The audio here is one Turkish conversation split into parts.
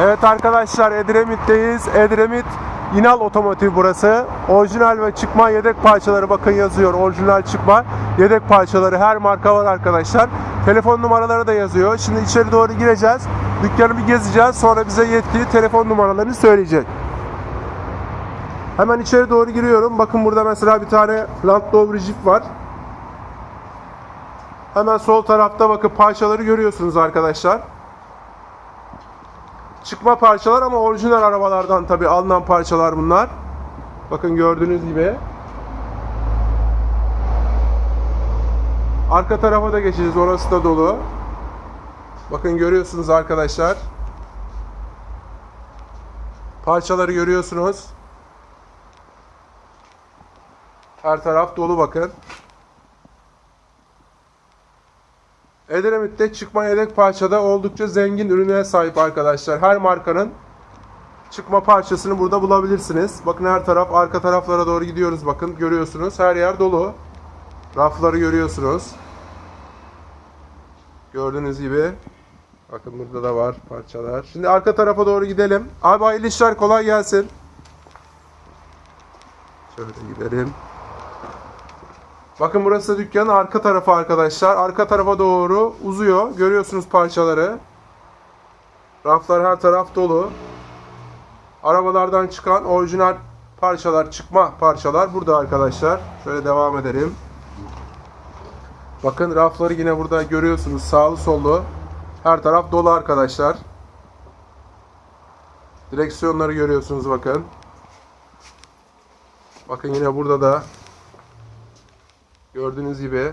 Evet arkadaşlar Edremit'teyiz. Edremit İnal Otomotiv burası. Orijinal ve çıkma yedek parçaları bakın yazıyor. Orijinal çıkma yedek parçaları her marka var arkadaşlar. Telefon numaraları da yazıyor. Şimdi içeri doğru gireceğiz. Dükkanı bir gezeceğiz. Sonra bize yetkili telefon numaralarını söyleyecek. Hemen içeri doğru giriyorum. Bakın burada mesela bir tane Land Rover Jeep var. Hemen sol tarafta bakın parçaları görüyorsunuz arkadaşlar. Çıkma parçalar ama orijinal arabalardan tabi alınan parçalar bunlar. Bakın gördüğünüz gibi. Arka tarafa da geçeceğiz. Orası da dolu. Bakın görüyorsunuz arkadaşlar. Parçaları görüyorsunuz. Her taraf dolu bakın. Edremit'te çıkma yedek parçada oldukça zengin ürüne sahip arkadaşlar. Her markanın çıkma parçasını burada bulabilirsiniz. Bakın her taraf arka taraflara doğru gidiyoruz bakın görüyorsunuz. Her yer dolu. Rafları görüyorsunuz. Gördüğünüz gibi. Bakın burada da var parçalar. Şimdi arka tarafa doğru gidelim. Abi hayırlı işler kolay gelsin. Şöyle gidelim. Bakın burası dükkanın arka tarafı arkadaşlar. Arka tarafa doğru uzuyor. Görüyorsunuz parçaları. Raflar her taraf dolu. Arabalardan çıkan orijinal parçalar, çıkma parçalar burada arkadaşlar. Şöyle devam edelim. Bakın rafları yine burada görüyorsunuz. Sağlı sollu. Her taraf dolu arkadaşlar. Direksiyonları görüyorsunuz bakın. Bakın yine burada da Gördüğünüz gibi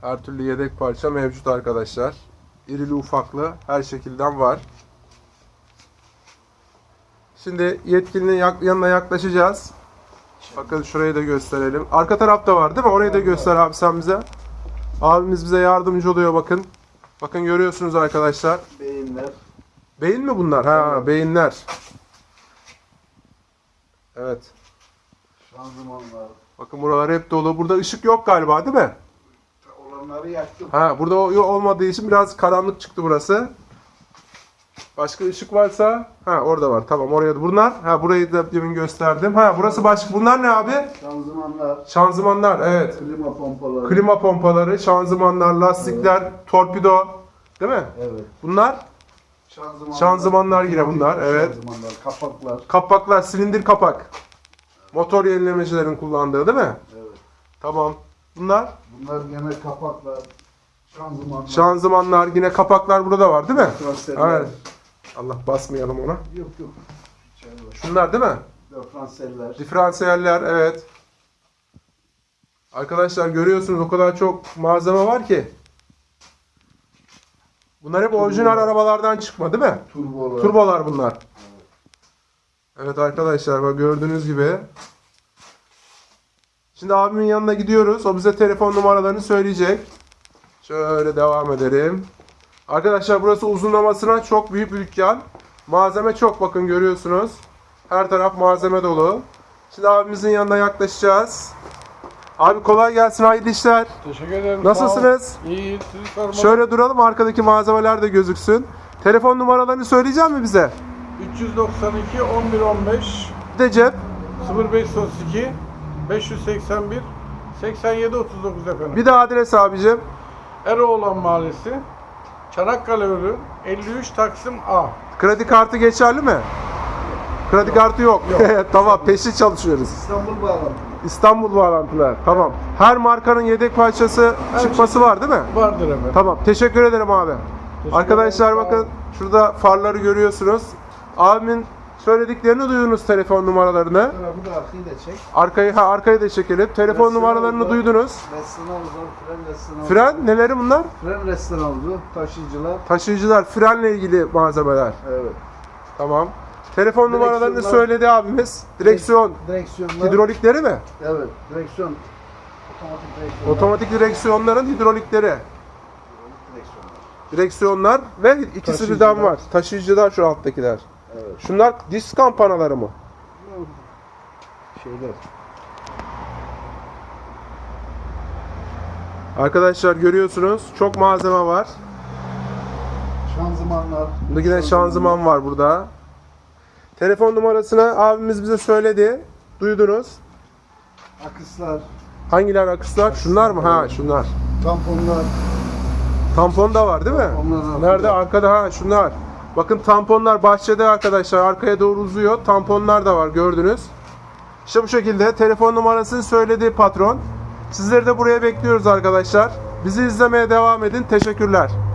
her türlü yedek parça mevcut arkadaşlar. İrili ufaklı her şekilden var. Şimdi yetkilinin yanına yaklaşacağız. Bakın şurayı da gösterelim. Arka tarafta var değil mi? Orayı da göster abi sen bize. Abimiz bize yardımcı oluyor bakın. Bakın görüyorsunuz arkadaşlar. Beyinler. Beyin mi bunlar? Ha, beyinler. Evet. Şanzımanlar. Bakın buralar hep dolu. Burada ışık yok galiba değil mi? Olanları yaktım. Ha burada o olmadığı için biraz karanlık çıktı burası. Başka ışık varsa ha orada var. Tamam oraya da bunlar. Ha burayı da demin gösterdim. Ha burası başka. Bunlar ne abi? Şanzımanlar. Şanzımanlar evet. Klima pompaları. Klima pompaları, şanzımanlar, lastikler, torpido. Değil mi? Evet. Bunlar Şanzımanlar. Şanzımanlar yine bunlar, evet. Şanzımanlar, kapaklar. kapaklar, silindir kapak. Motor yenilemecilerin kullandığı değil mi? Evet. Tamam. Bunlar Bunlar gene kapaklar. Şanzımanlar. şanzımanlar, yine kapaklar burada var değil mi? Franseller. Evet. Allah basmayalım ona. Yok yok. Şunlar değil mi? Diferanseller. Diferansiyeller evet. Arkadaşlar görüyorsunuz o kadar çok malzeme var ki. Bunlar hep orijinal arabalardan çıkma değil mi? Turbolar. Turbolar bunlar. Evet arkadaşlar bak gördüğünüz gibi. Şimdi abimin yanına gidiyoruz. O bize telefon numaralarını söyleyecek. Şöyle devam edelim. Arkadaşlar burası uzunlamasına çok büyük bir dükkan. Malzeme çok bakın görüyorsunuz. Her taraf malzeme dolu. Şimdi abimizin yanına yaklaşacağız. Abi kolay gelsin hayırlı işler. Teşekkür ederim. Nasılsınız? İyi, sizi. Şöyle duralım arkadaki malzemeler de gözüksün. Telefon numaralarını söyleyecek mi bize? 392 11 15 Bir de cep. 0532 581 87 39 efendim. Bir de adres abicim. Eroğlan Mahallesi Çanakkale Ürün 53 Taksim A. Kredi kartı geçerli mi? Kredi kartı yok. tamam peşi çalışıyoruz. İstanbul bağlantı. İstanbul bağlantılar. Tamam. Her markanın yedek parçası Her çıkması şey- var değil mi? Vardır efendim. Tamam. Teşekkür ederim abi. Teşekkür Arkadaşlar ederim, bakın şurada farları görüyorsunuz. Abimin söylediklerini duydunuz telefon numaralarını. Bu da arkayı da çek. Arkayı ha arkayı da çekelim. Telefon Resim olnumaralarını oldu. duydunuz. Reston oldu. Fren reston oldu. Fren neleri bunlar? Fren reston oldu. Taşıyıcılar. Taşıyıcılar, frenle ilgili malzemeler. Evet. Tamam. Telefon numaralarını söyledi abimiz. Direksiyon, Direksiyonlar. hidrolikleri mi? Evet. Direksiyon. Otomatik direksiyonlar. Otomatik direksiyonların hidrolikleri. direksiyonlar. Direksiyonlar ve ikisi birden var. Taşıyıcılar şu alttakiler. Evet. Şunlar disk kampanaları mı? Şeyler. Arkadaşlar görüyorsunuz çok malzeme var. Şanzımanlar. Burada yine şanzıman var burada. Telefon numarasını abimiz bize söyledi. Duydunuz. Akıslar. Hangiler akıslar? Şunlar mı? Ha şunlar. Tamponlar. Tampon da var değil mi? Tamponlar. Nerede? Arkada ha şunlar. Bakın tamponlar bahçede arkadaşlar. Arkaya doğru uzuyor. Tamponlar da var gördünüz. İşte bu şekilde telefon numarasını söyledi patron. Sizleri de buraya bekliyoruz arkadaşlar. Bizi izlemeye devam edin. Teşekkürler.